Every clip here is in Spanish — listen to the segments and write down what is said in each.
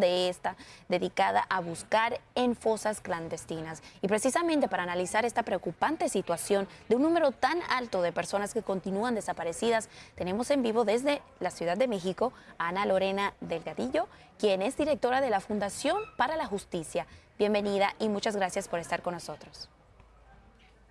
de esta dedicada a buscar en fosas clandestinas. Y precisamente para analizar esta preocupante situación de un número tan alto de personas que continúan desaparecidas, tenemos en vivo desde la Ciudad de México a Ana Lorena Delgadillo, quien es directora de la Fundación para la Justicia. Bienvenida y muchas gracias por estar con nosotros.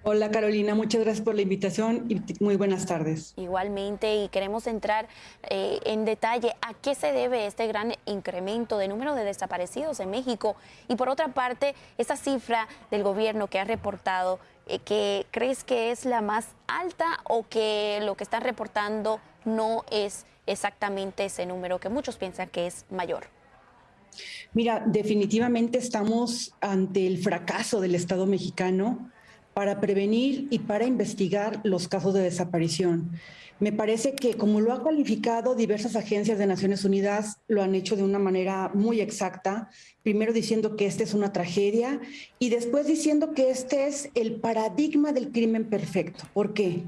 Hola Carolina, muchas gracias por la invitación y muy buenas tardes. Igualmente, y queremos entrar eh, en detalle a qué se debe este gran incremento de número de desaparecidos en México y por otra parte, esa cifra del gobierno que ha reportado, eh, que crees que es la más alta o que lo que están reportando no es exactamente ese número que muchos piensan que es mayor. Mira, definitivamente estamos ante el fracaso del Estado mexicano para prevenir y para investigar los casos de desaparición. Me parece que como lo ha calificado diversas agencias de Naciones Unidas, lo han hecho de una manera muy exacta, primero diciendo que esta es una tragedia y después diciendo que este es el paradigma del crimen perfecto. ¿Por qué?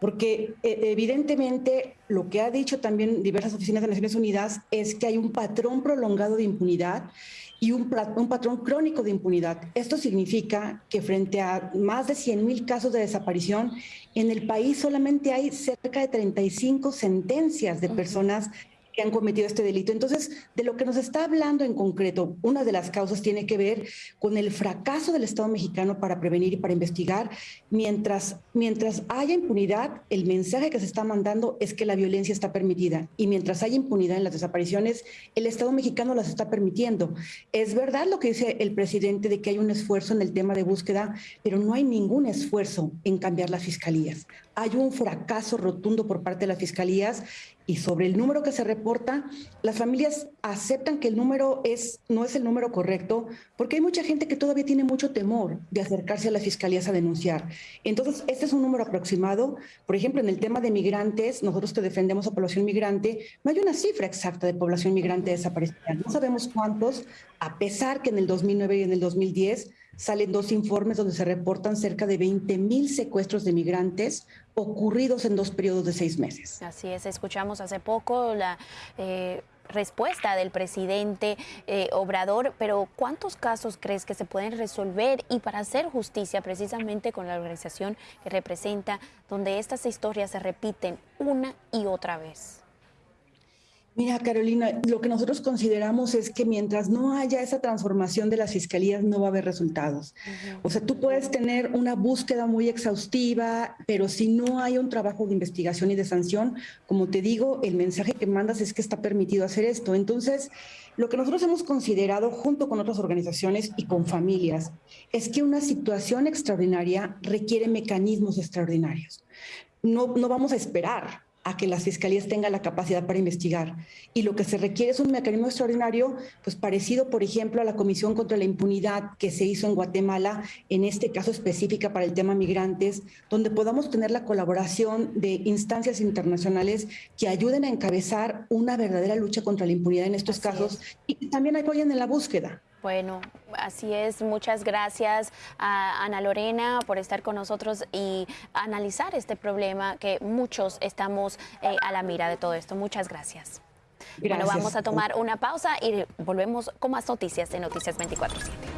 Porque eh, evidentemente lo que ha dicho también diversas oficinas de Naciones Unidas es que hay un patrón prolongado de impunidad y un, un, patrón crónico de impunidad. Esto significa que frente a más de 100 mil casos de desaparición, en el país solamente hay cerca de 35 sentencias de personas que han cometido este delito. Entonces, de lo que nos está hablando en concreto, una de las causas tiene que ver con el fracaso del Estado mexicano para prevenir y para investigar. Mientras, mientras haya impunidad, el mensaje que se está mandando es que la violencia está permitida. Y mientras haya impunidad en las desapariciones, el Estado mexicano las está permitiendo. Es verdad lo que dice el presidente de que hay un esfuerzo en el tema de búsqueda, pero no hay ningún esfuerzo en cambiar las fiscalías. Hay un fracaso rotundo por parte de las fiscalías y sobre el número que se reporta, las familias aceptan que el número es, no es el número correcto, porque hay mucha gente que todavía tiene mucho temor de acercarse a las fiscalías a denunciar. Entonces, este es un número aproximado. Por ejemplo, en el tema de migrantes, nosotros que defendemos a población migrante, no hay una cifra exacta de población migrante desaparecida. No sabemos cuántos, a pesar que en el 2009 y en el 2010 salen dos informes donde se reportan cerca de 20 mil secuestros de migrantes ocurridos en dos periodos de seis meses. Así es, escuchamos hace poco la... Eh, respuesta del presidente eh, Obrador, pero ¿cuántos casos crees que se pueden resolver y para hacer justicia precisamente con la organización que representa, donde estas historias se repiten una y otra vez? Mira, Carolina, lo que nosotros consideramos es que mientras no haya esa transformación de las fiscalías, no va a haber resultados. O sea, tú puedes tener una búsqueda muy exhaustiva, pero si no hay un trabajo de investigación y de sanción, como te digo, el mensaje que mandas es que está permitido hacer esto. Entonces, lo que nosotros hemos considerado junto con otras organizaciones y con familias es que una situación extraordinaria requiere mecanismos extraordinarios. No, no vamos a esperar a que las fiscalías tengan la capacidad para investigar. Y lo que se requiere es un mecanismo extraordinario, pues parecido, por ejemplo, a la Comisión contra la Impunidad que se hizo en Guatemala, en este caso específica para el tema migrantes, donde podamos tener la colaboración de instancias internacionales que ayuden a encabezar una verdadera lucha contra la impunidad en estos casos y que también apoyen en la búsqueda. Bueno, así es. Muchas gracias a Ana Lorena por estar con nosotros y analizar este problema que muchos estamos eh, a la mira de todo esto. Muchas gracias. gracias. Bueno, vamos a tomar una pausa y volvemos con más noticias de Noticias 24-7.